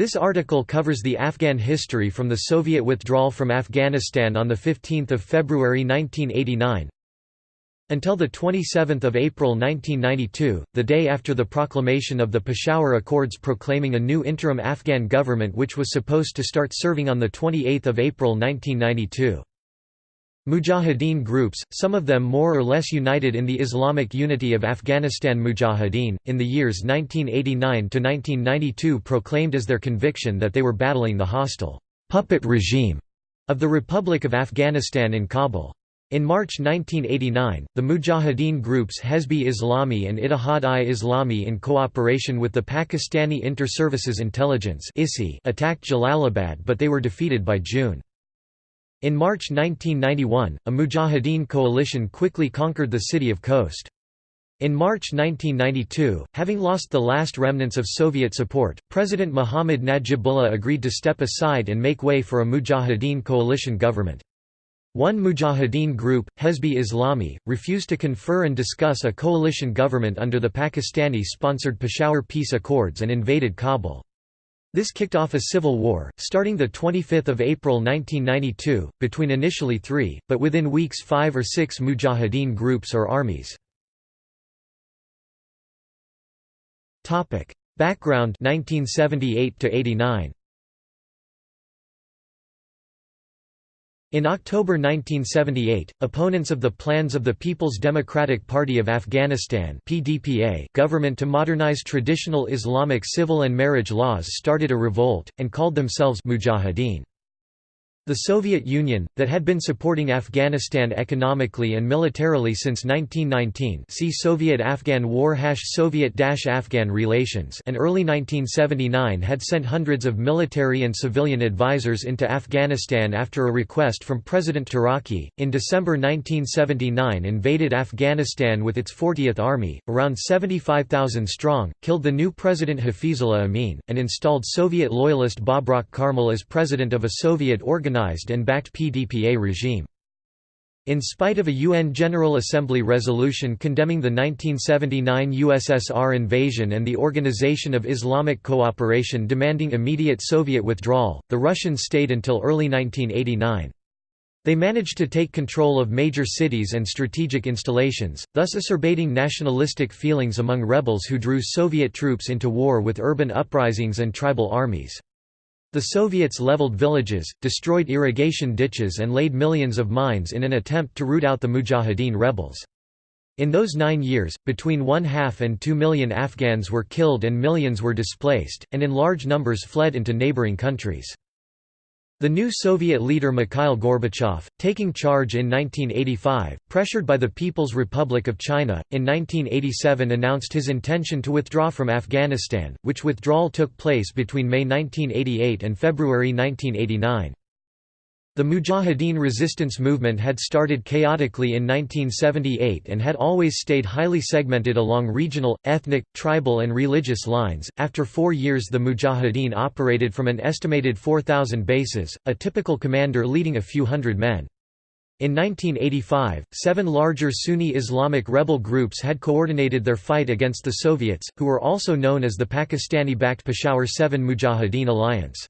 This article covers the Afghan history from the Soviet withdrawal from Afghanistan on 15 February 1989 until 27 April 1992, the day after the proclamation of the Peshawar Accords proclaiming a new interim Afghan government which was supposed to start serving on 28 April 1992. Mujahideen groups, some of them more or less united in the Islamic unity of Afghanistan Mujahideen, in the years 1989–1992 proclaimed as their conviction that they were battling the hostile «puppet regime» of the Republic of Afghanistan in Kabul. In March 1989, the Mujahideen groups Hezb-e Islami and Ittihad-i-Islami in cooperation with the Pakistani Inter-Services Intelligence attacked Jalalabad but they were defeated by June. In March 1991, a Mujahideen coalition quickly conquered the city of Khost. In March 1992, having lost the last remnants of Soviet support, President Mohammad Najibullah agreed to step aside and make way for a Mujahideen coalition government. One Mujahideen group, Hezb-e Islami, refused to confer and discuss a coalition government under the Pakistani-sponsored Peshawar Peace Accords and invaded Kabul. This kicked off a civil war, starting 25 April 1992, between initially three, but within weeks five or six mujahideen groups or armies. Background 1978 89. In October 1978, opponents of the plans of the People's Democratic Party of Afghanistan (PDPA) government to modernize traditional Islamic civil and marriage laws started a revolt and called themselves Mujahideen. The Soviet Union, that had been supporting Afghanistan economically and militarily since 1919 see Soviet-Afghan War hash Soviet-Afghan relations and early 1979 had sent hundreds of military and civilian advisors into Afghanistan after a request from President Taraki. In December 1979 invaded Afghanistan with its 40th Army, around 75,000 strong, killed the new President Hafizullah Amin, and installed Soviet loyalist Babrak Karmal as president of a Soviet-organized recognized and backed PDPA regime. In spite of a UN General Assembly resolution condemning the 1979 USSR invasion and the Organization of Islamic Cooperation demanding immediate Soviet withdrawal, the Russians stayed until early 1989. They managed to take control of major cities and strategic installations, thus acerbating nationalistic feelings among rebels who drew Soviet troops into war with urban uprisings and tribal armies. The Soviets leveled villages, destroyed irrigation ditches and laid millions of mines in an attempt to root out the Mujahideen rebels. In those nine years, between one-half and two million Afghans were killed and millions were displaced, and in large numbers fled into neighboring countries. The new Soviet leader Mikhail Gorbachev, taking charge in 1985, pressured by the People's Republic of China, in 1987 announced his intention to withdraw from Afghanistan, which withdrawal took place between May 1988 and February 1989. The Mujahideen resistance movement had started chaotically in 1978 and had always stayed highly segmented along regional, ethnic, tribal, and religious lines. After four years, the Mujahideen operated from an estimated 4,000 bases, a typical commander leading a few hundred men. In 1985, seven larger Sunni Islamic rebel groups had coordinated their fight against the Soviets, who were also known as the Pakistani-backed Peshawar 7 Mujahideen Alliance.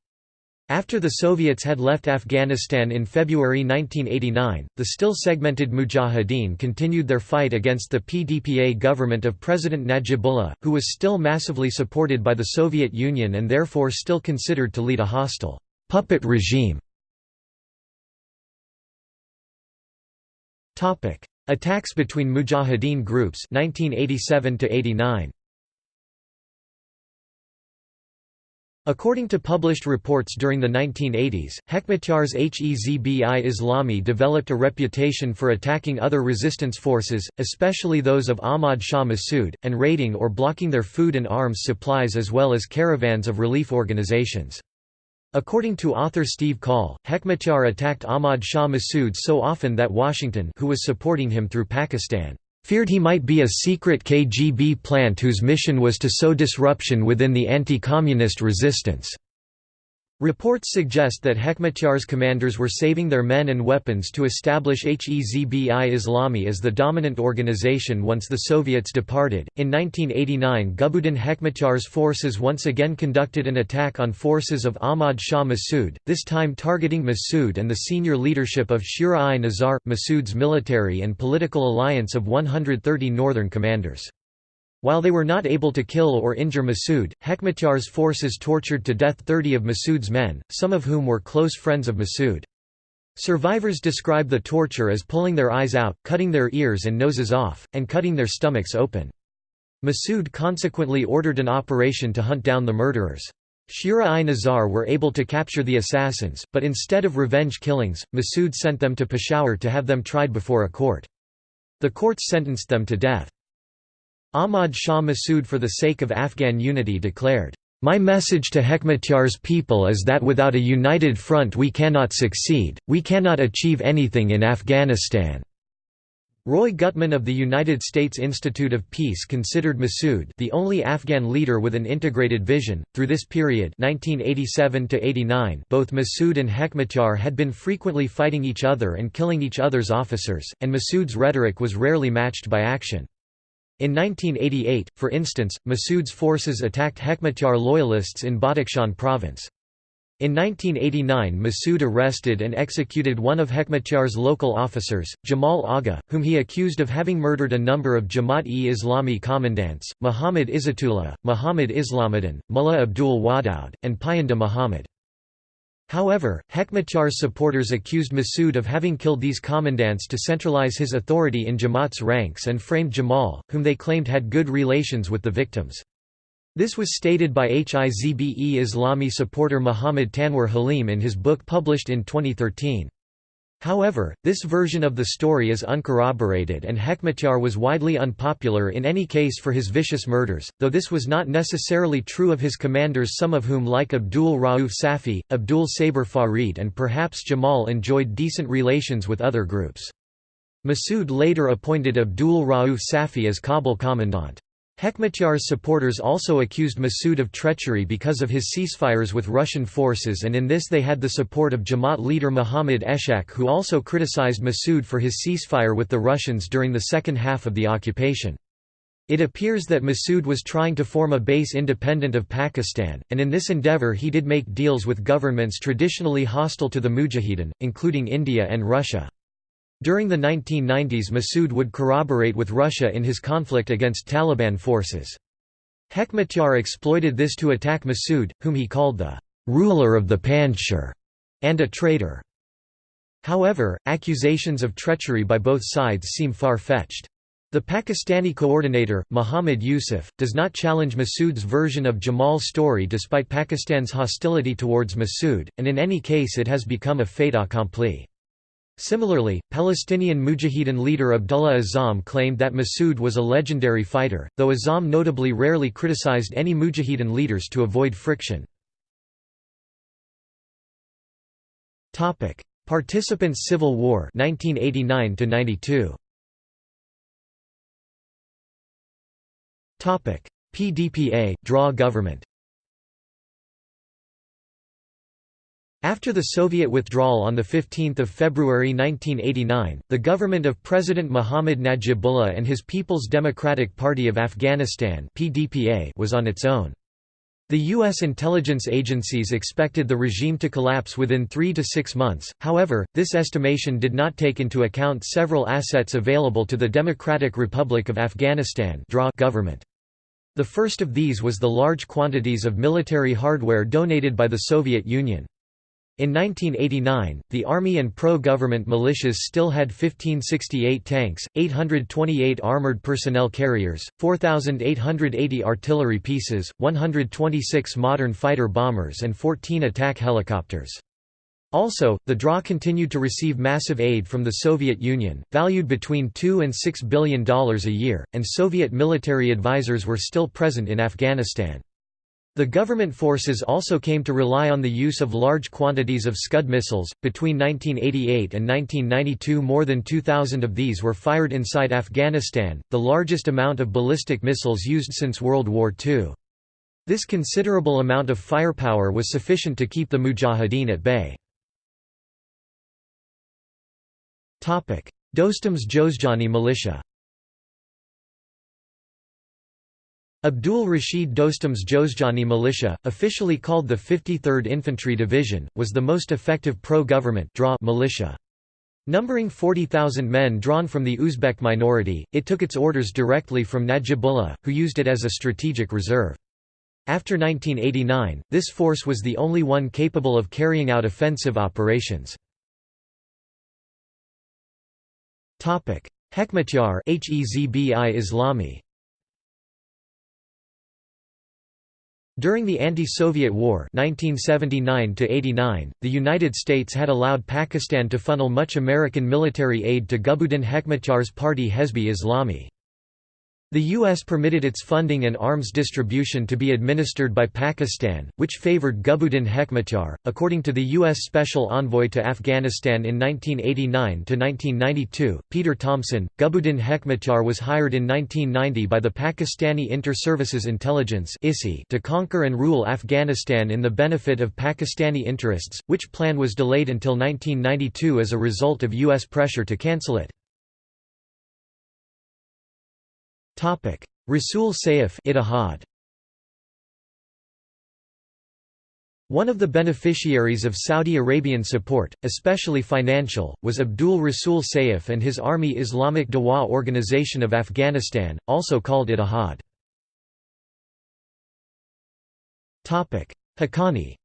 After the Soviets had left Afghanistan in February 1989, the still segmented Mujahideen continued their fight against the PDPA government of President Najibullah, who was still massively supported by the Soviet Union and therefore still considered to lead a hostile puppet regime. Attacks between Mujahideen groups 1987 89. According to published reports during the 1980s, Hekmatyar's Hezb-i Islami developed a reputation for attacking other resistance forces, especially those of Ahmad Shah Massoud, and raiding or blocking their food and arms supplies as well as caravans of relief organizations. According to author Steve Coll, Hekmatyar attacked Ahmad Shah Massoud so often that Washington who was supporting him through Pakistan feared he might be a secret KGB plant whose mission was to sow disruption within the anti-communist resistance. Reports suggest that Hekmatyar's commanders were saving their men and weapons to establish Hezbi Islami as the dominant organization once the Soviets departed. In 1989, Gulbuddin Hekmatyar's forces once again conducted an attack on forces of Ahmad Shah Massoud, this time targeting Massoud and the senior leadership of Shura-i Nizar, Massoud's military and political alliance of 130 northern commanders. While they were not able to kill or injure Massoud, Hekmatyar's forces tortured to death 30 of Massoud's men, some of whom were close friends of Massoud. Survivors describe the torture as pulling their eyes out, cutting their ears and noses off, and cutting their stomachs open. Massoud consequently ordered an operation to hunt down the murderers. Shura-i-Nazar were able to capture the assassins, but instead of revenge killings, Massoud sent them to Peshawar to have them tried before a court. The courts sentenced them to death. Ahmad Shah Massoud for the sake of Afghan unity declared, "...my message to Hekmatyar's people is that without a united front we cannot succeed, we cannot achieve anything in Afghanistan." Roy Gutman of the United States Institute of Peace considered Massoud the only Afghan leader with an integrated vision. Through this period, 1987 to 89, both Massoud and Hekmatyar had been frequently fighting each other and killing each other's officers, and Massoud's rhetoric was rarely matched by action. In 1988, for instance, Massoud's forces attacked Hekmatyar loyalists in Badakhshan province. In 1989 Massoud arrested and executed one of Hekmatyar's local officers, Jamal Agha, whom he accused of having murdered a number of Jamaat-e-Islami commandants, Muhammad Izzatullah, Muhammad Islamuddin, Mullah Abdul Wadoud, and Payanda Muhammad. However, Hekmatyar's supporters accused Massoud of having killed these commandants to centralize his authority in Jamaat's ranks and framed Jamal, whom they claimed had good relations with the victims. This was stated by Hizbe Islami supporter Muhammad Tanwar Halim in his book published in 2013. However, this version of the story is uncorroborated and Hekmatyar was widely unpopular in any case for his vicious murders, though this was not necessarily true of his commanders some of whom like Abdul Rauf Safi, Abdul Saber Farid and perhaps Jamal enjoyed decent relations with other groups. Massoud later appointed Abdul Rauf Safi as Kabul commandant. Hekmatyar's supporters also accused Massoud of treachery because of his ceasefires with Russian forces and in this they had the support of Jamaat leader Muhammad Eshak who also criticized Massoud for his ceasefire with the Russians during the second half of the occupation. It appears that Massoud was trying to form a base independent of Pakistan, and in this endeavour he did make deals with governments traditionally hostile to the Mujahideen, including India and Russia. During the 1990s Massoud would corroborate with Russia in his conflict against Taliban forces. Hekmatyar exploited this to attack Massoud, whom he called the «ruler of the Panjshir» and a traitor. However, accusations of treachery by both sides seem far-fetched. The Pakistani coordinator, Muhammad Yusuf, does not challenge Massoud's version of Jamal's story despite Pakistan's hostility towards Massoud, and in any case it has become a fait accompli. Similarly, Palestinian Mujahideen leader Abdullah Azam claimed that Massoud was a legendary fighter, though Azam notably rarely criticized any Mujahideen leaders to avoid friction. Participants Civil War 1989 92 PDPA draw government After the Soviet withdrawal on 15 February 1989, the government of President Muhammad Najibullah and his People's Democratic Party of Afghanistan was on its own. The U.S. intelligence agencies expected the regime to collapse within three to six months, however, this estimation did not take into account several assets available to the Democratic Republic of Afghanistan government. The first of these was the large quantities of military hardware donated by the Soviet Union. In 1989, the Army and pro-government militias still had 1568 tanks, 828 armored personnel carriers, 4,880 artillery pieces, 126 modern fighter bombers and 14 attack helicopters. Also, the DRA continued to receive massive aid from the Soviet Union, valued between 2 and $6 billion a year, and Soviet military advisors were still present in Afghanistan. The government forces also came to rely on the use of large quantities of Scud missiles. Between 1988 and 1992, more than 2,000 of these were fired inside Afghanistan, the largest amount of ballistic missiles used since World War II. This considerable amount of firepower was sufficient to keep the Mujahideen at bay. Dostum's Jozjani militia Abdul Rashid Dostum's Jozjani militia, officially called the 53rd Infantry Division, was the most effective pro-government militia. Numbering 40,000 men drawn from the Uzbek minority, it took its orders directly from Najibullah, who used it as a strategic reserve. After 1989, this force was the only one capable of carrying out offensive operations. Hekmatyar Islami During the anti-Soviet War 1979 the United States had allowed Pakistan to funnel much American military aid to Gulbuddin Hekmatyar's party Hezb-e Islami. The U.S. permitted its funding and arms distribution to be administered by Pakistan, which favored Gulbuddin Hekmatyar. According to the U.S. Special Envoy to Afghanistan in 1989 to 1992, Peter Thompson, Gulbuddin Hekmatyar was hired in 1990 by the Pakistani Inter-Services Intelligence to conquer and rule Afghanistan in the benefit of Pakistani interests, which plan was delayed until 1992 as a result of U.S. pressure to cancel it. Rasul Saif Ittihad. One of the beneficiaries of Saudi Arabian support, especially financial, was Abdul Rasul Saif and his Army Islamic Dawa Organization of Afghanistan, also called Ittihad. Haqqani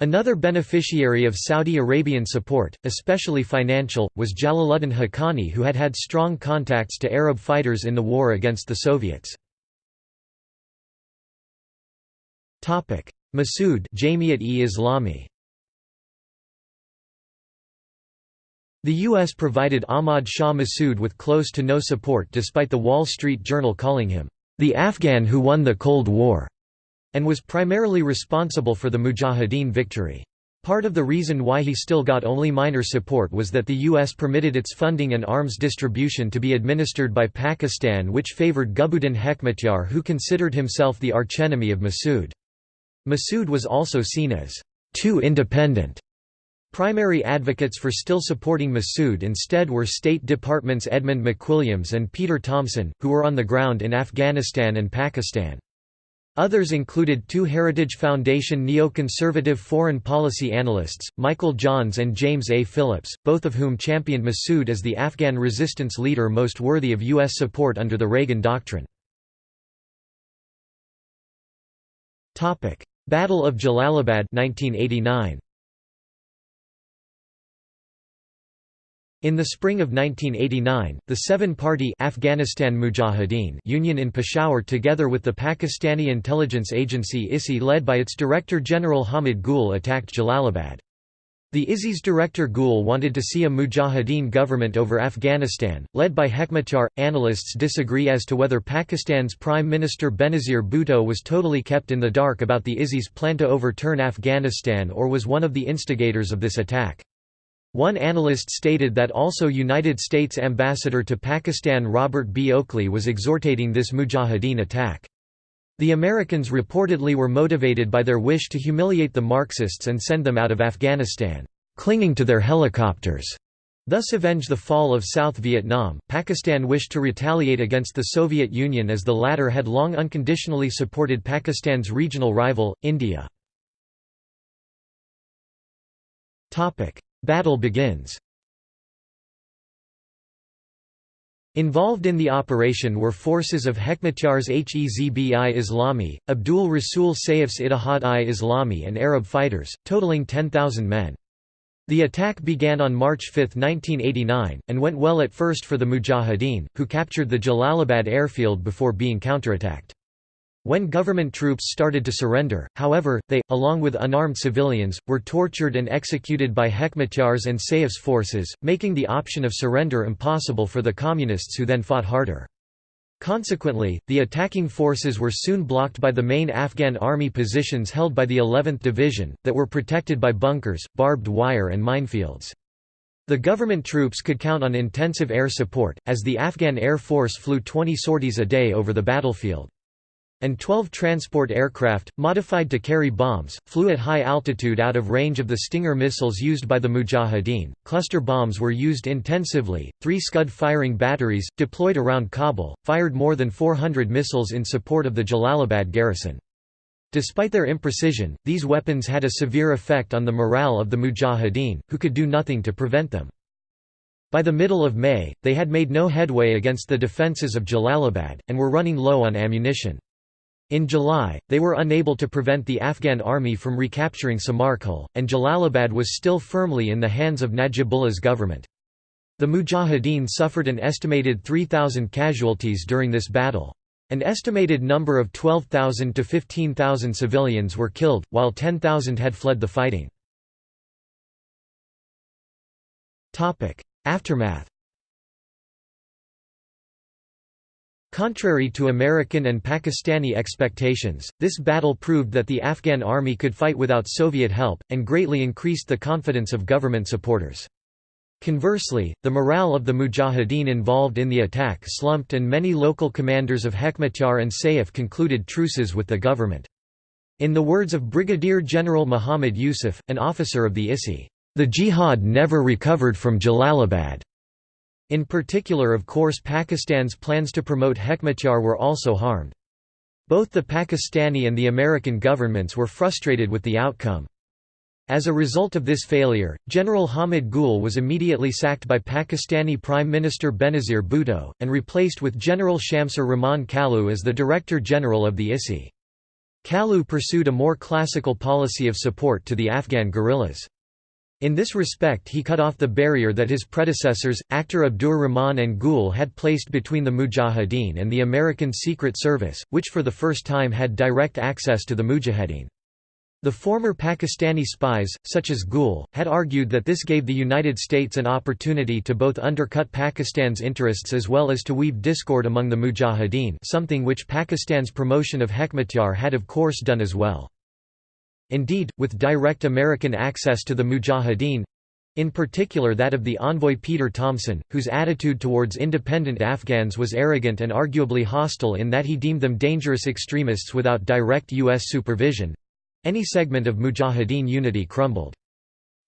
Another beneficiary of Saudi Arabian support, especially financial, was Jalaluddin Haqqani who had had strong contacts to Arab fighters in the war against the Soviets. Massoud Jamiat-e-Islami The U.S. provided Ahmad Shah Massoud with close to no support despite the Wall Street Journal calling him, "...the Afghan who won the Cold War." And was primarily responsible for the Mujahideen victory. Part of the reason why he still got only minor support was that the U.S. permitted its funding and arms distribution to be administered by Pakistan which favored Gulbuddin Hekmatyar who considered himself the archenemy of Massoud. Massoud was also seen as too independent. Primary advocates for still supporting Massoud instead were State Departments Edmund McWilliams and Peter Thompson, who were on the ground in Afghanistan and Pakistan. Others included two Heritage Foundation neoconservative foreign policy analysts, Michael Johns and James A. Phillips, both of whom championed Massoud as the Afghan resistance leader most worthy of U.S. support under the Reagan Doctrine. Battle of Jalalabad 1989. In the spring of 1989, the seven-party Afghanistan Mujahideen Union in Peshawar together with the Pakistani intelligence agency ISI led by its Director General Hamid Gul attacked Jalalabad. The ISI's director Gul wanted to see a Mujahideen government over Afghanistan, led by Hekmatyar. Analysts disagree as to whether Pakistan's Prime Minister Benazir Bhutto was totally kept in the dark about the ISI's plan to overturn Afghanistan or was one of the instigators of this attack. One analyst stated that also United States ambassador to Pakistan Robert B. Oakley was exhortating this mujahideen attack. The Americans reportedly were motivated by their wish to humiliate the Marxists and send them out of Afghanistan, clinging to their helicopters. Thus avenge the fall of South Vietnam. Pakistan wished to retaliate against the Soviet Union as the latter had long unconditionally supported Pakistan's regional rival, India. Battle begins. Involved in the operation were forces of Hekmatyar's Hezb-i Islami, Abdul Rasul Saif's Ittihad-i-Islami and Arab fighters, totaling 10,000 men. The attack began on March 5, 1989, and went well at first for the Mujahideen, who captured the Jalalabad airfield before being counterattacked. When government troops started to surrender, however, they, along with unarmed civilians, were tortured and executed by Hekmatyar's and Saif's forces, making the option of surrender impossible for the Communists who then fought harder. Consequently, the attacking forces were soon blocked by the main Afghan army positions held by the 11th Division, that were protected by bunkers, barbed wire and minefields. The government troops could count on intensive air support, as the Afghan Air Force flew 20 sorties a day over the battlefield. And 12 transport aircraft, modified to carry bombs, flew at high altitude out of range of the Stinger missiles used by the Mujahideen. Cluster bombs were used intensively. Three Scud firing batteries, deployed around Kabul, fired more than 400 missiles in support of the Jalalabad garrison. Despite their imprecision, these weapons had a severe effect on the morale of the Mujahideen, who could do nothing to prevent them. By the middle of May, they had made no headway against the defences of Jalalabad, and were running low on ammunition. In July, they were unable to prevent the Afghan army from recapturing Samarkhel, and Jalalabad was still firmly in the hands of Najibullah's government. The Mujahideen suffered an estimated 3,000 casualties during this battle. An estimated number of 12,000 to 15,000 civilians were killed, while 10,000 had fled the fighting. Aftermath Contrary to American and Pakistani expectations, this battle proved that the Afghan army could fight without Soviet help, and greatly increased the confidence of government supporters. Conversely, the morale of the mujahideen involved in the attack slumped and many local commanders of Hekmatyar and Saif concluded truces with the government. In the words of Brigadier General Muhammad Yusuf, an officer of the ISI, "...the jihad never recovered from Jalalabad." In particular of course Pakistan's plans to promote Hekmatyar were also harmed. Both the Pakistani and the American governments were frustrated with the outcome. As a result of this failure, General Hamid Gul was immediately sacked by Pakistani Prime Minister Benazir Bhutto, and replaced with General Shamsur Rahman Kalu as the Director General of the ISI. Kalu pursued a more classical policy of support to the Afghan guerrillas. In this respect he cut off the barrier that his predecessors, Akhtar Abdur Rahman and Gul had placed between the Mujahideen and the American Secret Service, which for the first time had direct access to the Mujahideen. The former Pakistani spies, such as Gul, had argued that this gave the United States an opportunity to both undercut Pakistan's interests as well as to weave discord among the Mujahideen something which Pakistan's promotion of Hekmatyar had of course done as well. Indeed, with direct American access to the Mujahideen, in particular that of the envoy Peter Thompson, whose attitude towards independent Afghans was arrogant and arguably hostile in that he deemed them dangerous extremists without direct U.S. supervision, any segment of Mujahideen unity crumbled.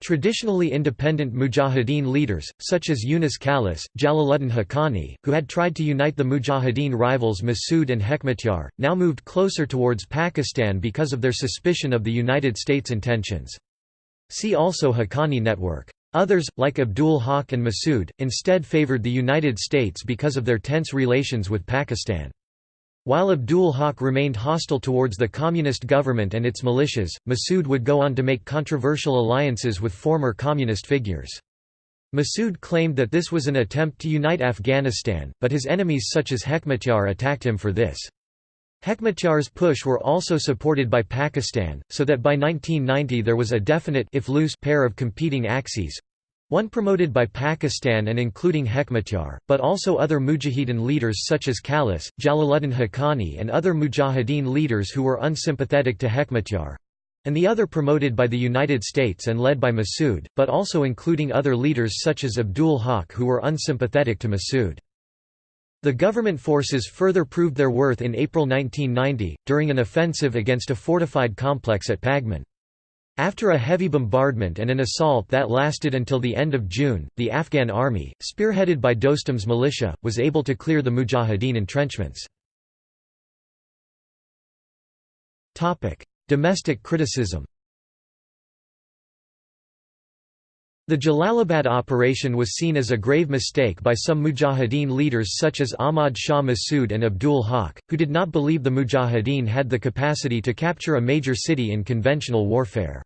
Traditionally independent Mujahideen leaders, such as Yunus Khalis, Jalaluddin Haqqani, who had tried to unite the Mujahideen rivals Massoud and Hekmatyar, now moved closer towards Pakistan because of their suspicion of the United States' intentions. See also Haqqani Network. Others, like Abdul Haq and Massoud, instead favored the United States because of their tense relations with Pakistan. While Abdul Haq remained hostile towards the communist government and its militias, Massoud would go on to make controversial alliances with former communist figures. Massoud claimed that this was an attempt to unite Afghanistan, but his enemies such as Hekmatyar attacked him for this. Hekmatyar's push were also supported by Pakistan, so that by 1990 there was a definite if loose pair of competing axes, one promoted by Pakistan and including Hekmatyar, but also other Mujahideen leaders such as Khalis, Jalaluddin Haqqani and other Mujahideen leaders who were unsympathetic to Hekmatyar, and the other promoted by the United States and led by Massoud, but also including other leaders such as Abdul Haq who were unsympathetic to Massoud. The government forces further proved their worth in April 1990, during an offensive against a fortified complex at Pagman. After a heavy bombardment and an assault that lasted until the end of June, the Afghan army, spearheaded by Dostum's militia, was able to clear the Mujahideen entrenchments. Domestic criticism The Jalalabad operation was seen as a grave mistake by some Mujahideen leaders such as Ahmad Shah Massoud and Abdul Haq, who did not believe the Mujahideen had the capacity to capture a major city in conventional warfare.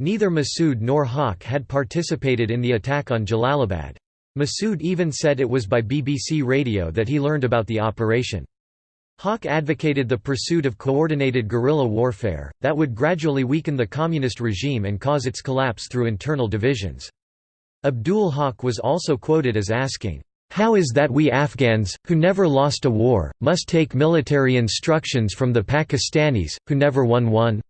Neither Massoud nor Haq had participated in the attack on Jalalabad. Massoud even said it was by BBC radio that he learned about the operation. Haq advocated the pursuit of coordinated guerrilla warfare, that would gradually weaken the communist regime and cause its collapse through internal divisions. Abdul Haq was also quoted as asking, "'How is that we Afghans, who never lost a war, must take military instructions from the Pakistanis, who never won one?'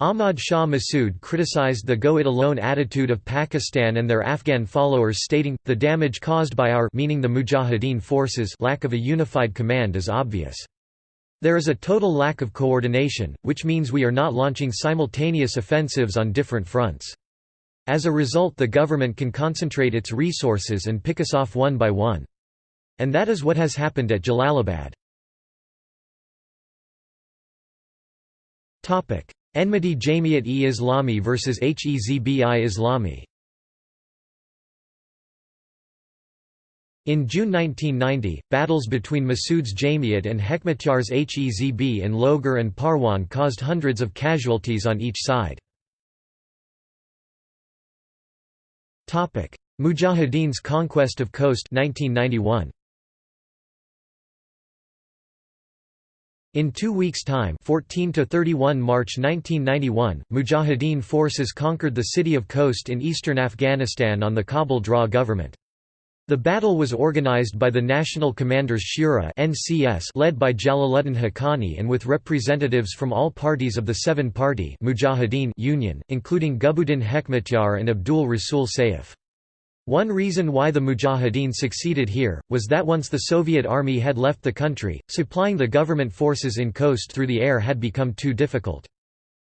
Ahmad Shah Massoud criticized the go-it-alone attitude of Pakistan and their Afghan followers stating, the damage caused by our meaning the Mujahideen forces lack of a unified command is obvious. There is a total lack of coordination, which means we are not launching simultaneous offensives on different fronts. As a result the government can concentrate its resources and pick us off one by one. And that is what has happened at Jalalabad. Enmity Jamiat-e-Islami vs Hezbi Islami In June 1990, battles between Massoud's Jamiat and Hekmatyar's Hezb in Logar and Parwan caused hundreds of casualties on each side. Mujahideen's conquest of Khost 1991. In two weeks' time 14 to 31 March 1991, Mujahideen forces conquered the city of Khost in eastern Afghanistan on the Kabul Draw government. The battle was organized by the National Commanders Shura (NCS) led by Jalaluddin Haqqani and with representatives from all parties of the seven-party Mujahideen Union, including Gulbuddin Hekmatyar and Abdul Rasul Saif. One reason why the Mujahideen succeeded here, was that once the Soviet army had left the country, supplying the government forces in Khost through the air had become too difficult.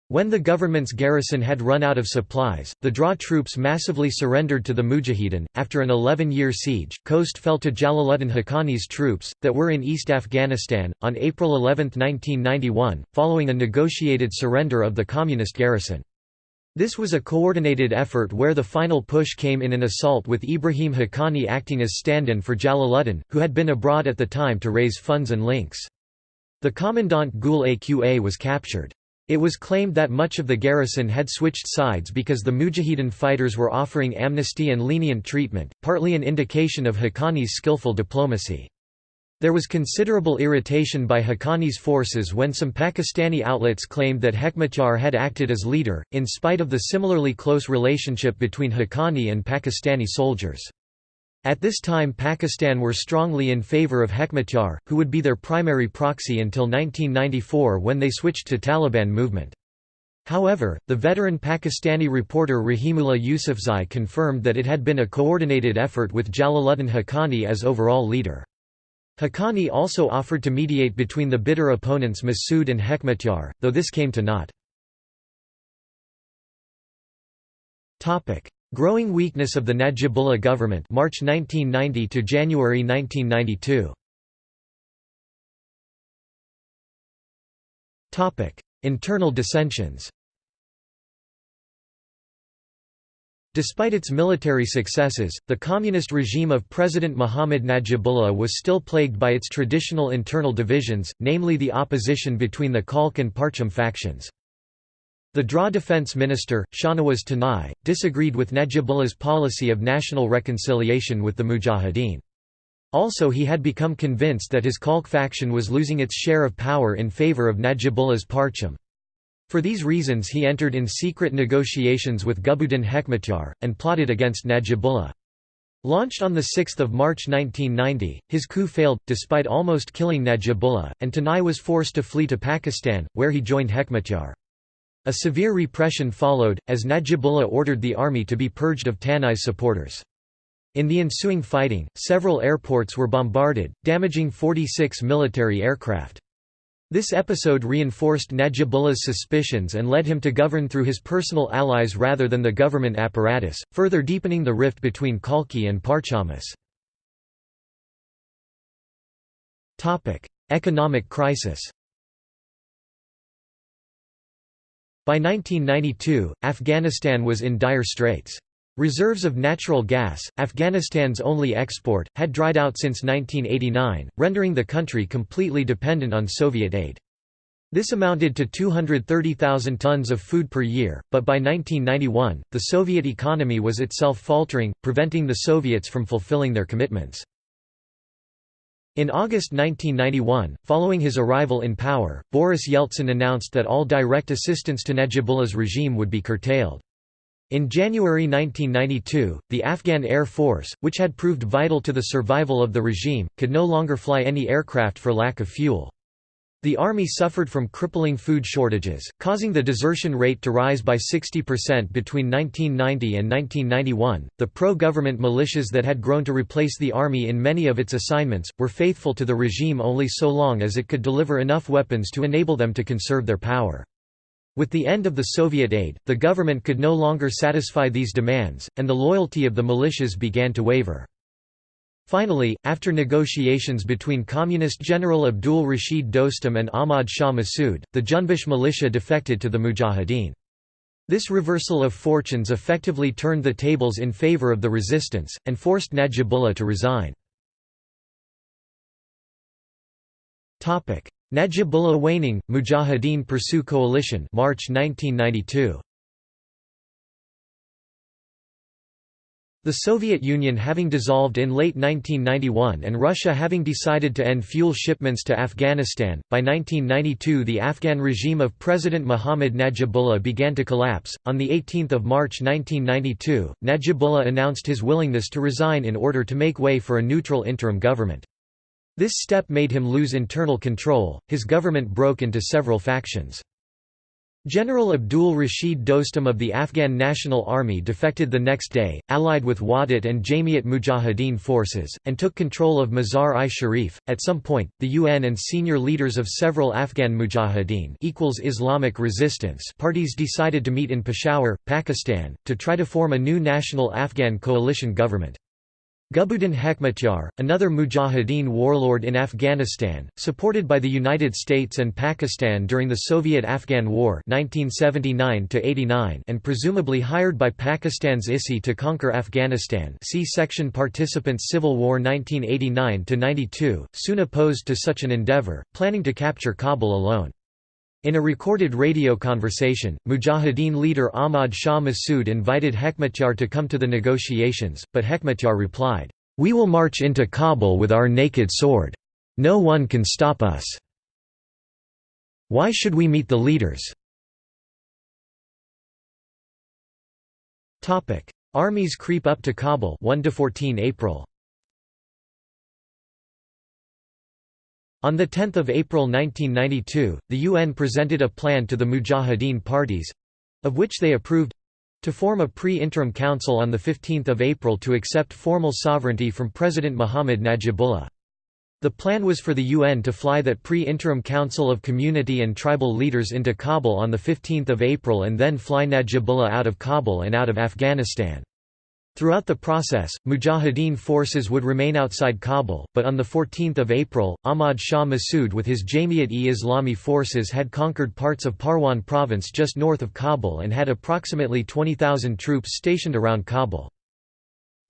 When the government's garrison had run out of supplies, the DRA troops massively surrendered to the Mujahideen. After an 11 year siege, Khost fell to Jalaluddin Haqqani's troops, that were in East Afghanistan, on April 11, 1991, following a negotiated surrender of the communist garrison. This was a coordinated effort where the final push came in an assault with Ibrahim Haqqani acting as stand-in for Jalaluddin, who had been abroad at the time to raise funds and links. The commandant Gul Aqa was captured. It was claimed that much of the garrison had switched sides because the Mujahideen fighters were offering amnesty and lenient treatment, partly an indication of Haqqani's skillful diplomacy. There was considerable irritation by Haqqani's forces when some Pakistani outlets claimed that Hekmatyar had acted as leader, in spite of the similarly close relationship between Haqqani and Pakistani soldiers. At this time Pakistan were strongly in favour of Hekmatyar, who would be their primary proxy until 1994 when they switched to Taliban movement. However, the veteran Pakistani reporter Rahimullah Yousafzai confirmed that it had been a coordinated effort with Jalaluddin Haqqani as overall leader. Haqqani also offered to mediate between the bitter opponents Massoud and Hekmatyar, though this came to naught. Growing weakness of the Najibullah government March 1990 to January 1992. Topic: Internal dissensions. Despite its military successes, the communist regime of President Muhammad Najibullah was still plagued by its traditional internal divisions, namely the opposition between the Khalq and Parcham factions. The DRA defense minister, Shahnawaz Tanai, disagreed with Najibullah's policy of national reconciliation with the Mujahideen. Also he had become convinced that his Khalq faction was losing its share of power in favor of Najibullah's Parcham. For these reasons he entered in secret negotiations with Gulbuddin Hekmatyar, and plotted against Najibullah. Launched on 6 March 1990, his coup failed, despite almost killing Najibullah, and Tanai was forced to flee to Pakistan, where he joined Hekmatyar. A severe repression followed, as Najibullah ordered the army to be purged of Tanai's supporters. In the ensuing fighting, several airports were bombarded, damaging 46 military aircraft. This episode reinforced Najibullah's suspicions and led him to govern through his personal allies rather than the government apparatus, further deepening the rift between Khalqi and Parchamis. Economic crisis By 1992, Afghanistan was in dire straits. Reserves of natural gas, Afghanistan's only export, had dried out since 1989, rendering the country completely dependent on Soviet aid. This amounted to 230,000 tons of food per year, but by 1991, the Soviet economy was itself faltering, preventing the Soviets from fulfilling their commitments. In August 1991, following his arrival in power, Boris Yeltsin announced that all direct assistance to Najibullah's regime would be curtailed. In January 1992, the Afghan Air Force, which had proved vital to the survival of the regime, could no longer fly any aircraft for lack of fuel. The army suffered from crippling food shortages, causing the desertion rate to rise by 60% between 1990 and 1991. The pro government militias that had grown to replace the army in many of its assignments were faithful to the regime only so long as it could deliver enough weapons to enable them to conserve their power. With the end of the Soviet aid, the government could no longer satisfy these demands, and the loyalty of the militias began to waver. Finally, after negotiations between Communist General Abdul Rashid Dostum and Ahmad Shah Massoud, the Junbish militia defected to the Mujahideen. This reversal of fortunes effectively turned the tables in favor of the resistance, and forced Najibullah to resign. Najibullah waning, Mujahideen pursue coalition March 1992. The Soviet Union having dissolved in late 1991 and Russia having decided to end fuel shipments to Afghanistan, by 1992 the Afghan regime of President Muhammad Najibullah began to collapse. On 18 March 1992, Najibullah announced his willingness to resign in order to make way for a neutral interim government. This step made him lose internal control, his government broke into several factions. General Abdul Rashid Dostum of the Afghan National Army defected the next day, allied with Wahdat and Jamiat Mujahideen forces, and took control of Mazar-i-Sharif. At some point, the UN and senior leaders of several Afghan Mujahideen equals Islamic resistance parties decided to meet in Peshawar, Pakistan, to try to form a new national Afghan coalition government. Gulbuddin Hekmatyar, another Mujahideen warlord in Afghanistan, supported by the United States and Pakistan during the Soviet-Afghan War 1979 and presumably hired by Pakistan's ISI to conquer Afghanistan see section Participants Civil War 1989–92, soon opposed to such an endeavour, planning to capture Kabul alone. In a recorded radio conversation, Mujahideen leader Ahmad Shah Massoud invited Hekmatyar to come to the negotiations, but Hekmatyar replied, "'We will march into Kabul with our naked sword. No one can stop us. Why should we meet the leaders?' Armies creep up to Kabul 1 to 14 April On 10 April 1992, the UN presented a plan to the Mujahideen parties—of which they approved—to form a pre-interim council on 15 April to accept formal sovereignty from President Muhammad Najibullah. The plan was for the UN to fly that pre-interim council of community and tribal leaders into Kabul on 15 April and then fly Najibullah out of Kabul and out of Afghanistan. Throughout the process, Mujahideen forces would remain outside Kabul, but on 14 April, Ahmad Shah Massoud with his Jamiat-e-Islami forces had conquered parts of Parwan province just north of Kabul and had approximately 20,000 troops stationed around Kabul.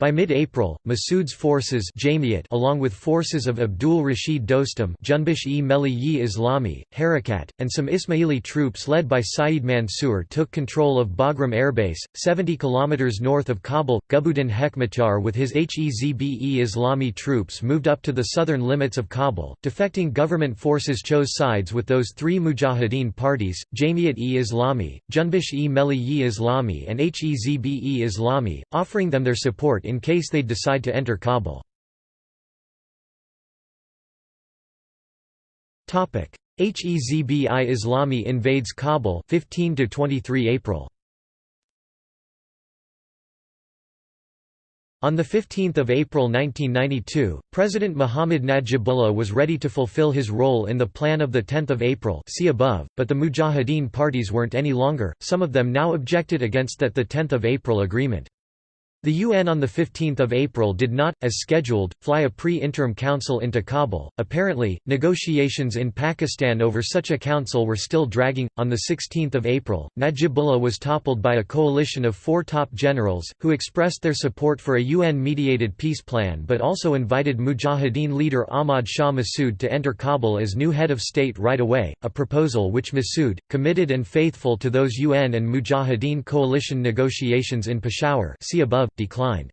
By mid-April, Massoud's forces Jamiat along with forces of Abdul Rashid Dostum Junbish-e-Melli Islami, Harakat, and some Ismaili troops led by Saeed Mansour took control of Bagram Airbase, 70 km north of Kabul. Gulbuddin Hekmatyar with his Hezb-e Islami troops moved up to the southern limits of Kabul. Defecting government forces chose sides with those three Mujahideen parties, Jamiat-e-Islami, Junbish-e-Melli Islami and Hezbe-e-Islami, offering them their support in case they decide to enter Kabul. Hezb-i Islami invades Kabul 15 to 23 April. On 15 April 1992, President Mohammad Najibullah was ready to fulfill his role in the plan of 10 April see above, but the Mujahideen parties weren't any longer, some of them now objected against that 10 April agreement. The UN on 15 April did not, as scheduled, fly a pre-interim council into Kabul. Apparently, negotiations in Pakistan over such a council were still dragging. On 16 April, Najibullah was toppled by a coalition of four top generals, who expressed their support for a UN-mediated peace plan but also invited Mujahideen leader Ahmad Shah Massoud to enter Kabul as new head of state right away, a proposal which Massoud, committed and faithful to those UN and Mujahideen coalition negotiations in Peshawar see above, declined.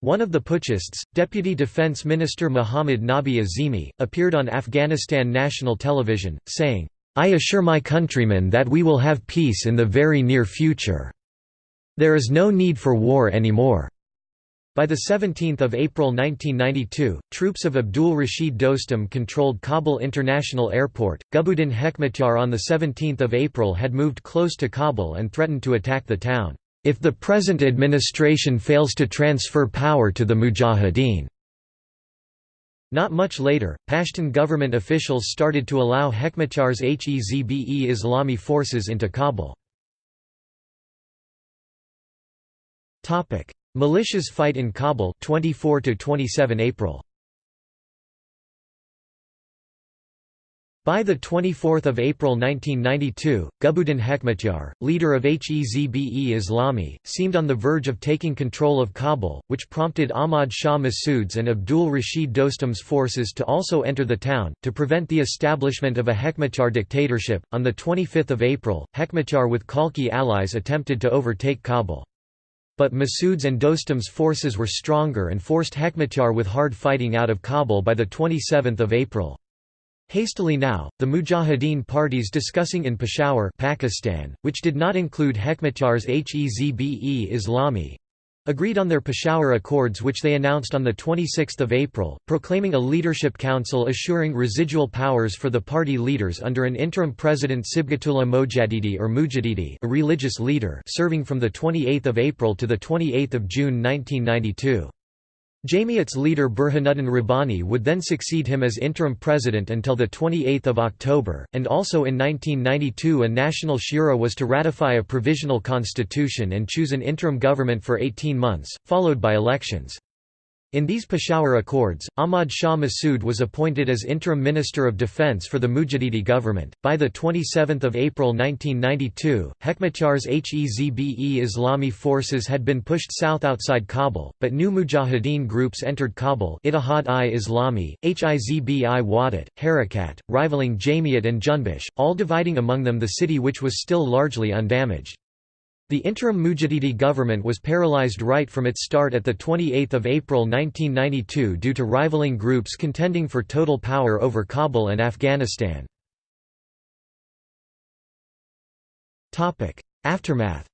One of the putschists, Deputy Defense Minister Muhammad Nabi Azimi, appeared on Afghanistan national television, saying, I assure my countrymen that we will have peace in the very near future. There is no need for war anymore. By 17 April 1992, troops of Abdul Rashid Dostum controlled Kabul International Airport. Gulbuddin Hekmatyar on 17 April had moved close to Kabul and threatened to attack the town, if the present administration fails to transfer power to the Mujahideen. Not much later, Pashtun government officials started to allow Hekmatyar's Hezbe Islami forces into Kabul. Militias fight in Kabul 24 to 27 April By 24 April 1992, Gulbuddin Hekmatyar, leader of Hezbe Islami, seemed on the verge of taking control of Kabul, which prompted Ahmad Shah Massoud's and Abdul Rashid Dostum's forces to also enter the town, to prevent the establishment of a Hekmatyar dictatorship. On 25 April, Hekmatyar with Khalqi allies attempted to overtake Kabul. But Massoud's and Dostum's forces were stronger and forced Hekmatyar with hard fighting out of Kabul by 27 April. Hastily now, the Mujahideen parties discussing in Peshawar Pakistan, which did not include Hekmatyar's Hezbe Islami, agreed on their Peshawar Accords which they announced on 26 April, proclaiming a leadership council assuring residual powers for the party leaders under an interim president Sibgatullah Mojadidi or Mujadidi a religious leader serving from 28 April to 28 June 1992. Jamiat's leader Burhanuddin Rabbani would then succeed him as interim president until 28 October, and also in 1992 a national shura was to ratify a provisional constitution and choose an interim government for 18 months, followed by elections. In these Peshawar Accords, Ahmad Shah Massoud was appointed as interim Minister of Defense for the Mujadidi government. By the 27th of April 1992, Hekmatyar's Hezbe Islami forces had been pushed south outside Kabul, but new Mujahideen groups entered Kabul Ittihad-i-Islami, Hizbi-i Wahdat, Harakat, rivaling Jamiat and Junbish, all dividing among them the city which was still largely undamaged. The interim Mujadidi government was paralyzed right from its start at 28 April 1992 due to rivaling groups contending for total power over Kabul and Afghanistan. Aftermath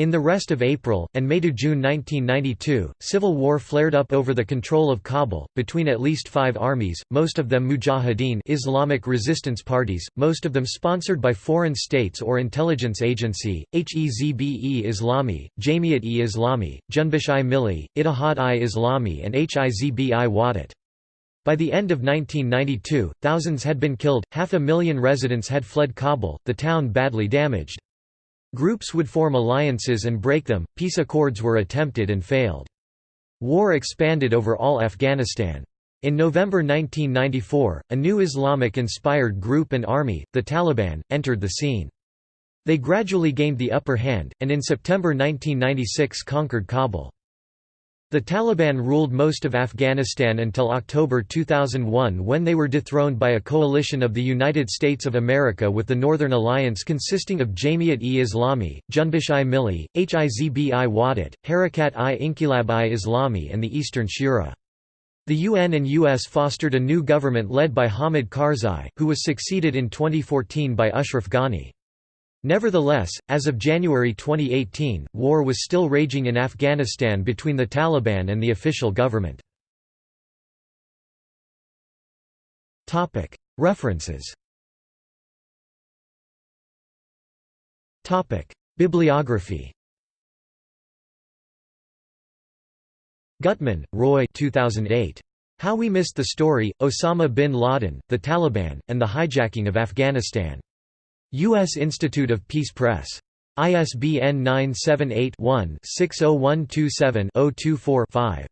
In the rest of April, and May to June 1992, civil war flared up over the control of Kabul, between at least five armies, most of them Mujahideen Islamic resistance parties, most of them sponsored by foreign states or intelligence agency, Hezbe Islami, Jamiat-e-Islami, Junbish-i Milli, Ittihad-i-Islami and Hizb-i Wahdat. By the end of 1992, thousands had been killed, half a million residents had fled Kabul, the town badly damaged. Groups would form alliances and break them, peace accords were attempted and failed. War expanded over all Afghanistan. In November 1994, a new Islamic-inspired group and army, the Taliban, entered the scene. They gradually gained the upper hand, and in September 1996 conquered Kabul. The Taliban ruled most of Afghanistan until October 2001 when they were dethroned by a coalition of the United States of America with the Northern Alliance consisting of Jamiat-e-Islami, Junbish-i Milli, Hizb-i Wahdat, Harakat-i Islami and the Eastern Shura. The UN and US fostered a new government led by Hamid Karzai, who was succeeded in 2014 by Ashraf Ghani. Nevertheless, as of January 2018, war was still raging in Afghanistan between the Taliban and the official government. References Bibliography Gutman, Roy 2008. How We Missed the Story, Osama bin Laden, the Taliban, and the Hijacking of Afghanistan. U.S. Institute of Peace Press. ISBN 978-1-60127-024-5.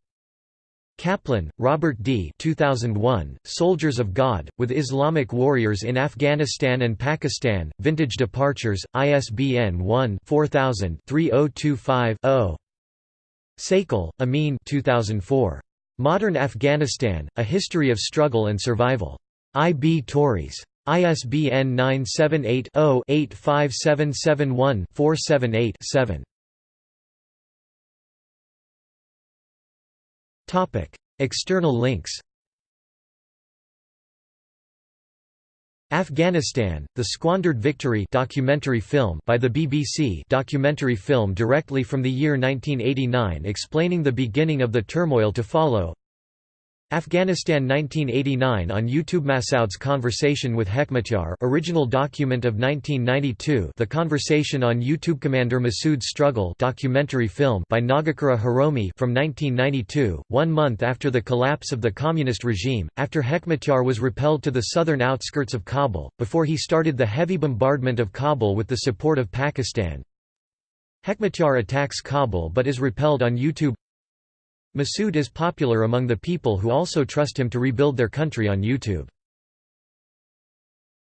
Kaplan, Robert D. 2001, Soldiers of God, with Islamic Warriors in Afghanistan and Pakistan, Vintage Departures, ISBN 1-4000-3025-0. Saikal, Amin 2004. Modern Afghanistan, A History of Struggle and Survival. I. B. Tauris. ISBN 978-0-85771-478-7. External links Afghanistan, The Squandered Victory documentary film by the BBC documentary film directly from the year 1989 explaining the beginning of the turmoil to follow Afghanistan 1989 on YouTube Massoud's conversation with Hekmatyar original document of 1992 The Conversation on YouTube Commander Massoud's Struggle documentary film by Nagakura Hiromi from 1992 one month after the collapse of the communist regime after Hekmatyar was repelled to the southern outskirts of Kabul before he started the heavy bombardment of Kabul with the support of Pakistan. Hekmatyar attacks Kabul but is repelled on YouTube Massoud is popular among the people who also trust him to rebuild their country on YouTube.